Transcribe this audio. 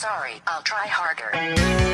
Sorry, I'll try harder.